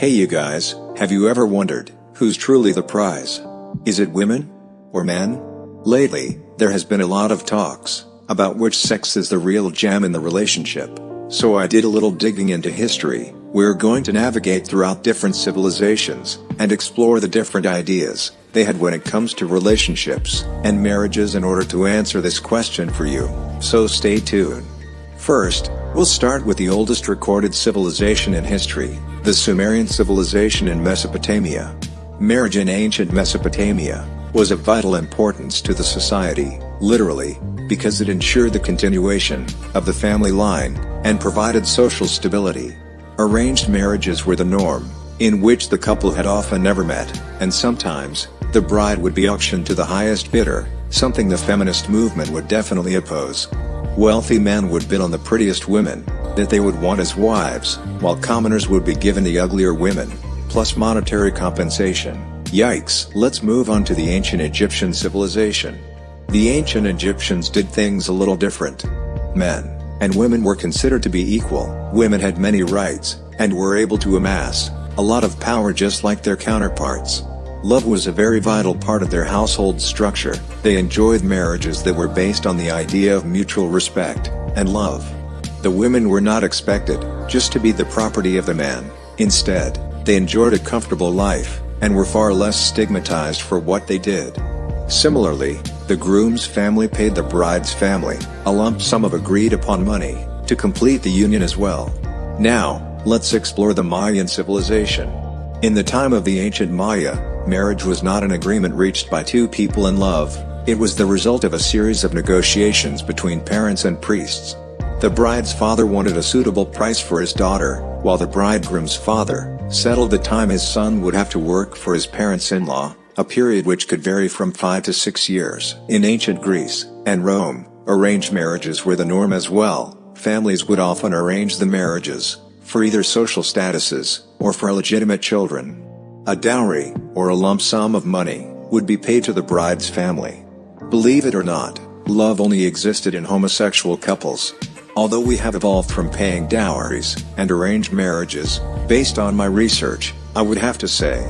Hey you guys, have you ever wondered, who's truly the prize? Is it women? Or men? Lately, there has been a lot of talks, about which sex is the real gem in the relationship. So I did a little digging into history, we're going to navigate throughout different civilizations, and explore the different ideas, they had when it comes to relationships, and marriages in order to answer this question for you, so stay tuned. First, we'll start with the oldest recorded civilization in history, the Sumerian civilization in Mesopotamia. Marriage in ancient Mesopotamia was of vital importance to the society, literally, because it ensured the continuation of the family line and provided social stability. Arranged marriages were the norm, in which the couple had often never met, and sometimes, the bride would be auctioned to the highest bidder, something the feminist movement would definitely oppose. Wealthy men would bid on the prettiest women, that they would want as wives, while commoners would be given the uglier women, plus monetary compensation. Yikes! Let's move on to the ancient Egyptian civilization. The ancient Egyptians did things a little different. Men and women were considered to be equal, women had many rights, and were able to amass a lot of power just like their counterparts. Love was a very vital part of their household structure, they enjoyed marriages that were based on the idea of mutual respect, and love. The women were not expected, just to be the property of the man, instead, they enjoyed a comfortable life, and were far less stigmatized for what they did. Similarly, the groom's family paid the bride's family, a lump sum of agreed upon money, to complete the union as well. Now, let's explore the Mayan civilization. In the time of the ancient Maya, marriage was not an agreement reached by two people in love, it was the result of a series of negotiations between parents and priests. The bride's father wanted a suitable price for his daughter, while the bridegroom's father settled the time his son would have to work for his parents-in-law, a period which could vary from 5 to 6 years. In ancient Greece and Rome, arranged marriages were the norm as well, families would often arrange the marriages, for either social statuses, or for legitimate children. A dowry, or a lump sum of money, would be paid to the bride's family. Believe it or not, love only existed in homosexual couples. Although we have evolved from paying dowries and arranged marriages, based on my research, I would have to say,